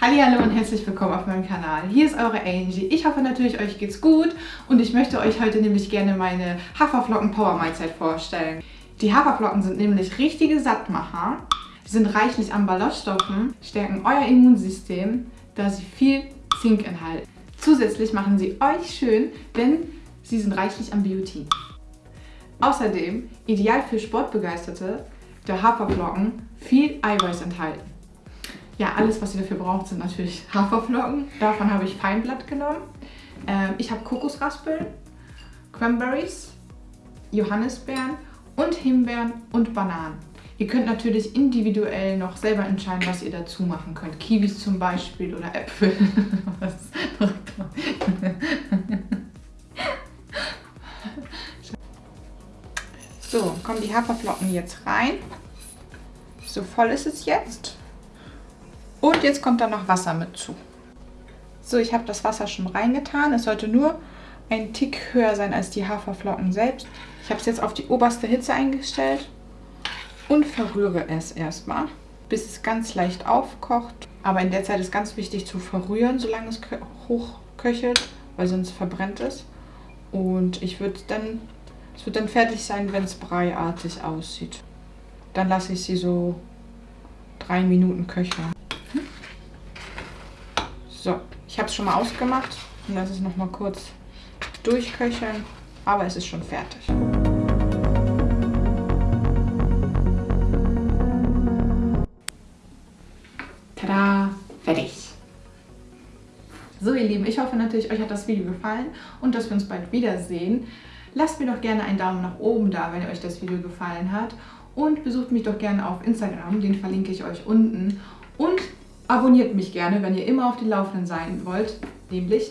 Hallo und herzlich willkommen auf meinem Kanal. Hier ist eure Angie. Ich hoffe natürlich, euch geht's gut und ich möchte euch heute nämlich gerne meine Haferflocken Power Mahlzeit vorstellen. Die Haferflocken sind nämlich richtige Sattmacher, sind reichlich an Ballaststoffen, stärken euer Immunsystem, da sie viel Zink enthalten. Zusätzlich machen sie euch schön, denn sie sind reichlich an Biotin. Außerdem, ideal für Sportbegeisterte, der Haferflocken viel Eiweiß enthalten. Ja, alles, was ihr dafür braucht, sind natürlich Haferflocken. Davon habe ich Feinblatt genommen. Ähm, ich habe Kokosraspeln, Cranberries, Johannisbeeren und Himbeeren und Bananen. Ihr könnt natürlich individuell noch selber entscheiden, was ihr dazu machen könnt. Kiwis zum Beispiel oder Äpfel. so, kommen die Haferflocken jetzt rein. So voll ist es jetzt. Und jetzt kommt da noch Wasser mit zu. So, ich habe das Wasser schon reingetan. Es sollte nur ein Tick höher sein als die Haferflocken selbst. Ich habe es jetzt auf die oberste Hitze eingestellt und verrühre es erstmal, bis es ganz leicht aufkocht. Aber in der Zeit ist ganz wichtig zu verrühren, solange es hochköchelt, weil sonst verbrennt es. Und ich würde dann, es wird dann fertig sein, wenn es breiartig aussieht. Dann lasse ich sie so drei Minuten köcheln. So, ich habe es schon mal ausgemacht und lasse es noch mal kurz durchköcheln, aber es ist schon fertig. Tada, fertig. So ihr Lieben, ich hoffe natürlich, euch hat das Video gefallen und dass wir uns bald wiedersehen. Lasst mir doch gerne einen Daumen nach oben da, wenn euch das Video gefallen hat und besucht mich doch gerne auf Instagram, den verlinke ich euch unten. Und Abonniert mich gerne, wenn ihr immer auf den Laufenden sein wollt, nämlich